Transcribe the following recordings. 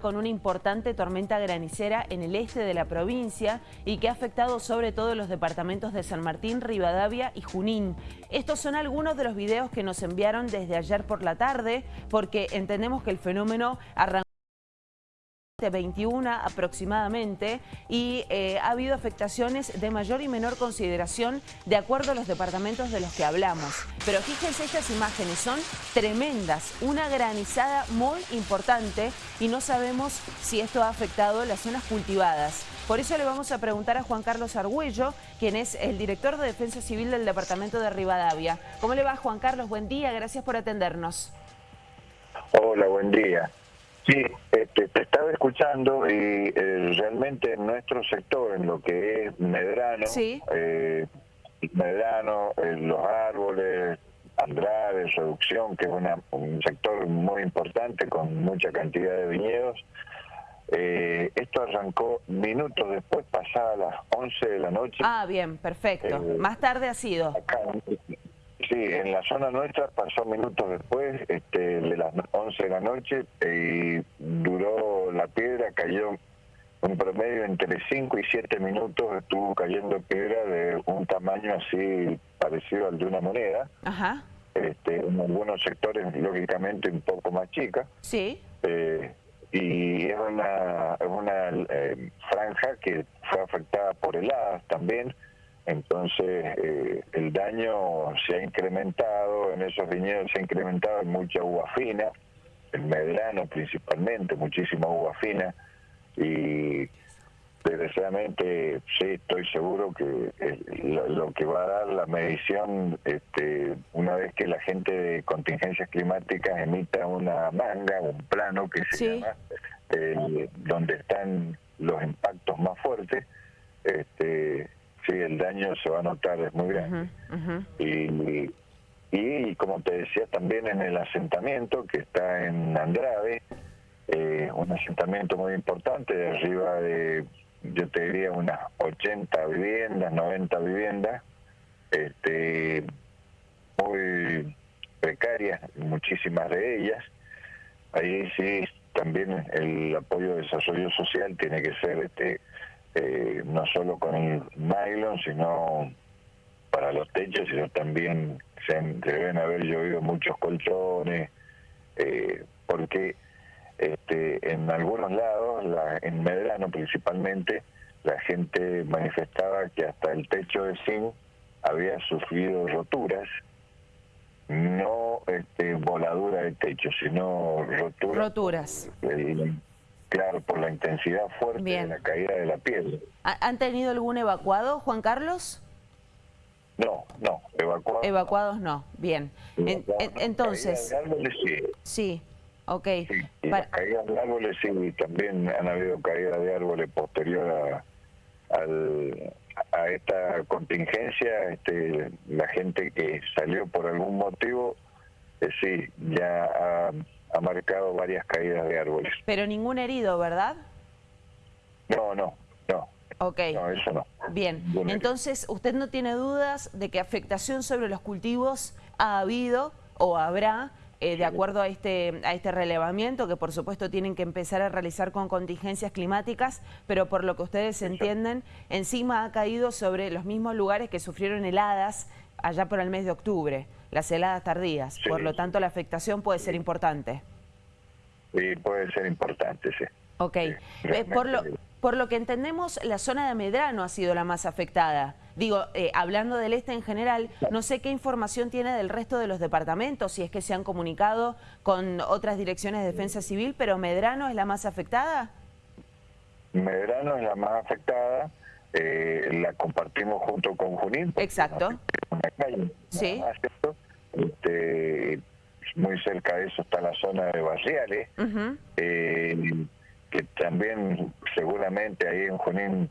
con una importante tormenta granicera en el este de la provincia y que ha afectado sobre todo los departamentos de San Martín, Rivadavia y Junín. Estos son algunos de los videos que nos enviaron desde ayer por la tarde porque entendemos que el fenómeno arrancó 21 aproximadamente y eh, ha habido afectaciones de mayor y menor consideración de acuerdo a los departamentos de los que hablamos. Pero fíjense, estas imágenes son tremendas, una granizada muy importante y no sabemos si esto ha afectado las zonas cultivadas. Por eso le vamos a preguntar a Juan Carlos Argüello, quien es el director de Defensa Civil del Departamento de Rivadavia. ¿Cómo le va Juan Carlos? Buen día, gracias por atendernos. Hola, buen día. Sí, este, te estaba escuchando y eh, realmente en nuestro sector, en lo que es Medrano, eh, Medrano, eh, los árboles, Andrade, Reducción, que es un sector muy importante con mucha cantidad de viñedos, esto arrancó minutos después, pasada las 11 de la noche. Ah, bien, perfecto. Más tarde ha sido. Sí, en la zona nuestra pasó minutos después, este, de las 11 de la noche, y la piedra, cayó un promedio entre 5 y 7 minutos, estuvo cayendo piedra de un tamaño así parecido al de una moneda. Ajá. Este, en algunos sectores, lógicamente, un poco más chica. Sí. Eh, y es una, es una eh, franja que fue afectada por heladas también, entonces eh, el daño se ha incrementado, en esos viñedos se ha incrementado en mucha uva fina, en Medrano principalmente, muchísima uva fina y desgraciadamente sí estoy seguro que lo, que va a dar la medición este, una vez que la gente de contingencias climáticas emita una manga, un plano que se llama, eh, donde están los impactos más fuertes, este, sí, el daño se va a notar, es muy grande. Y, y, como te decía, también en el asentamiento que está en Andrade, eh, un asentamiento muy importante, de arriba de, yo te diría, unas 80 viviendas, 90 viviendas, este, muy precarias, muchísimas de ellas. Ahí sí, también el apoyo de desarrollo social tiene que ser este eh, no solo con el nylon, sino para los techos, sino también se, deben haber llovido muchos colchones, eh, porque este, en algunos lados, la, en Medrano principalmente, la gente manifestaba que hasta el techo de zinc había sufrido roturas, no este, voladura de techo, sino roturas. Roturas. Claro, por la intensidad fuerte de la caída de la piel. ¿Han tenido algún evacuado, Juan Carlos? No, evacuados. Evacuados no, bien. entonces... árboles sí. Sí, ok. y caídas de árboles sí, también han habido caídas de árboles posterior a, a esta contingencia. Este, la gente que salió por algún motivo, eh, sí, ya ha ha marcado varias caídas de árboles. Pero ningún herido, ¿verdad? No, no. Ok. No, eso no. Bien, entonces usted no tiene dudas de que afectación sobre los cultivos ha habido o habrá eh, de acuerdo a este, a este relevamiento que por supuesto tienen que empezar a realizar con contingencias climáticas, pero por lo que ustedes entienden, encima ha caído sobre los mismos lugares que sufrieron heladas allá por el mes de octubre, las heladas tardías. Por lo tanto, la afectación puede ser importante. Sí, puede ser importante, sí. Ok. Eh, por, lo, por lo que entendemos, la zona de Medrano ha sido la más afectada. Digo, eh, hablando del este en general, no sé qué información tiene del resto de los departamentos, si es que se han comunicado con otras direcciones de defensa civil, pero Medrano es la más afectada. Medrano es la más afectada, eh, la compartimos junto con Junín. Exacto. sí. Este, muy cerca de eso está la zona de Barriales, eh, que también seguramente ahí en Junín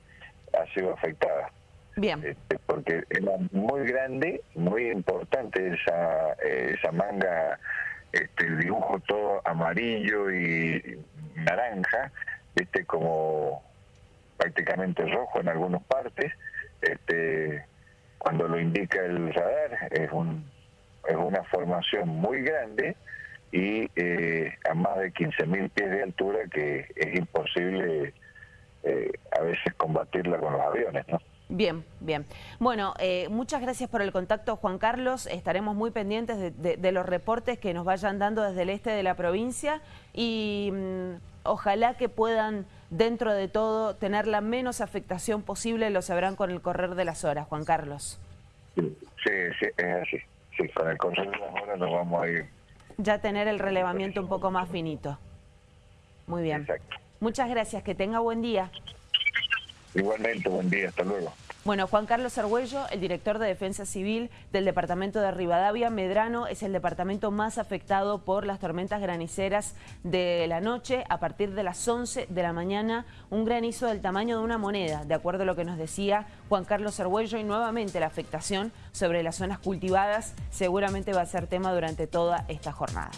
ha sido afectada. Bien. Este, porque era muy grande, muy importante esa, esa manga, este, dibujo todo amarillo y naranja, este como prácticamente rojo en algunas partes, este, cuando lo indica el radar es un es una formación muy grande y eh, a más de 15.000 pies de altura que es imposible eh, a veces combatirla con los aviones, ¿no? Bien, bien. Bueno, eh, muchas gracias por el contacto, Juan Carlos. Estaremos muy pendientes de, los reportes que nos vayan dando desde el este de la provincia y mm, ojalá que puedan, dentro de todo, tener la menos afectación posible. Lo sabrán con el correr de las horas, Juan Carlos. Sí, sí, es así. Sí, con el correr de las horas nos vamos a ir. Ya tener el relevamiento un poco más finito. Muy bien. Exacto. Muchas gracias. Que tenga buen día. Igualmente, buen día, hasta luego. Bueno, Juan Carlos Argüello, el director de Defensa Civil del departamento de Rivadavia, Medrano es el departamento más afectado por las tormentas graniceras de la noche. A partir de las 11 de la mañana, un granizo del tamaño de una moneda, de acuerdo a lo que nos decía Juan Carlos Argüello, y nuevamente la afectación sobre las zonas cultivadas seguramente va a ser tema durante toda esta jornada.